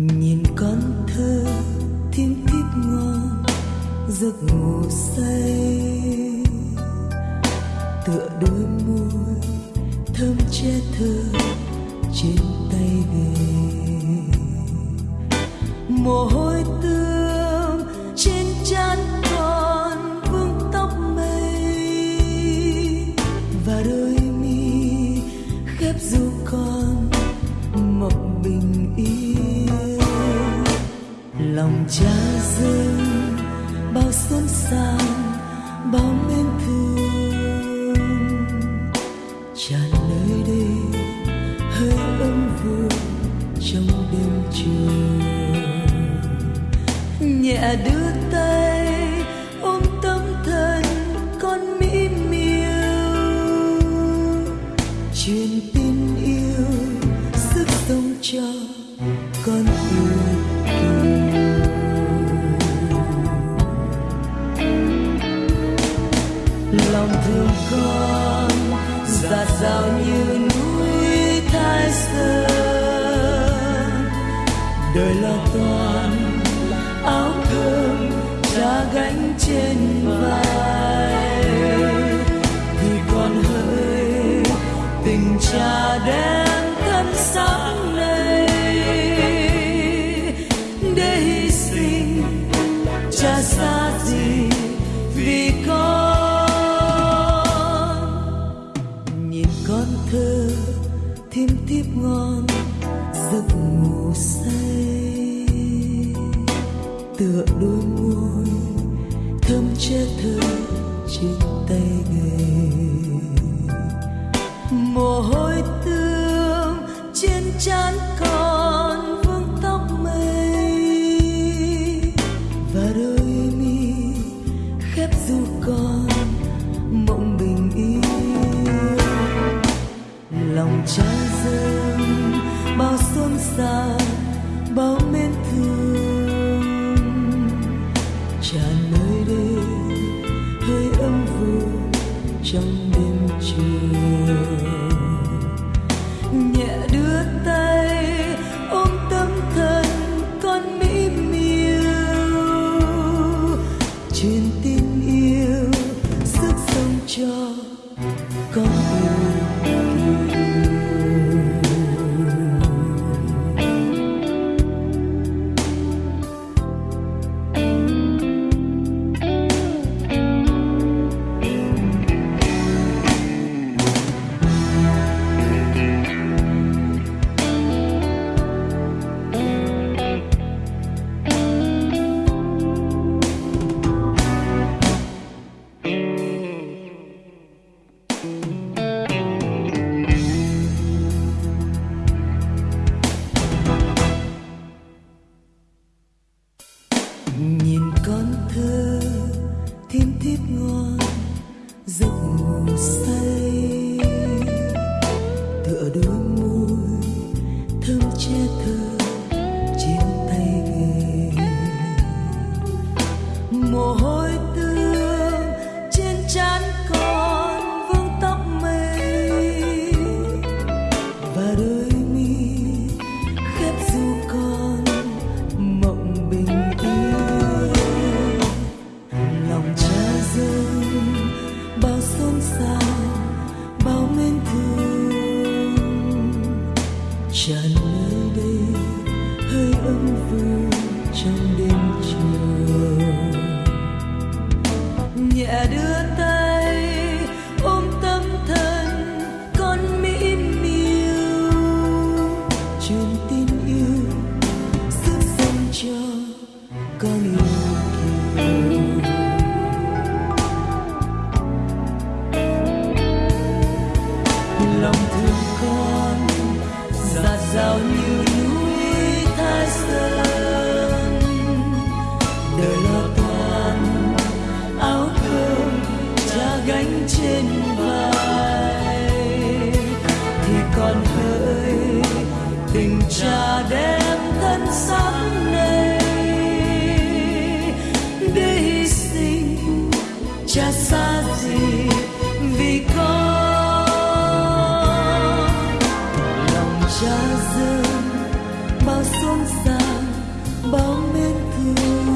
nhìn con thơ thiên thiết ngon, giấc ngủ say. Tựa đôi môi thơm che thơ trên tay về. Mồ hôi tươi sang bao mến thương. Tràn nơi đây hơi ấm vui trong đêm trường. Nhẹ đưa tay, ôm tâm thần con mỹ miều truyền tin yêu, sức sống cho dạt dào như núi thái sơn, đời là toàn áo cơm cha gánh trên vai. Thì còn hơi tình cha đem thân sáng này thêm tiếp ngon giấc ngủ say. Tựa đôi môi thơm che thơ trên tay gầy, mồ hôi tương trên trán còn vương tóc mây. Và đôi mi khép du con mộng bình yên. Lòng cha dâng bao xuân xa bao mến giấc ngủ say. Tựa đôi môi thơm che thơ trên tay ghề mồ hôi vương trong đêm chiều chả xa gì vì con lòng cha dâng bao xôn xao bao mến thương.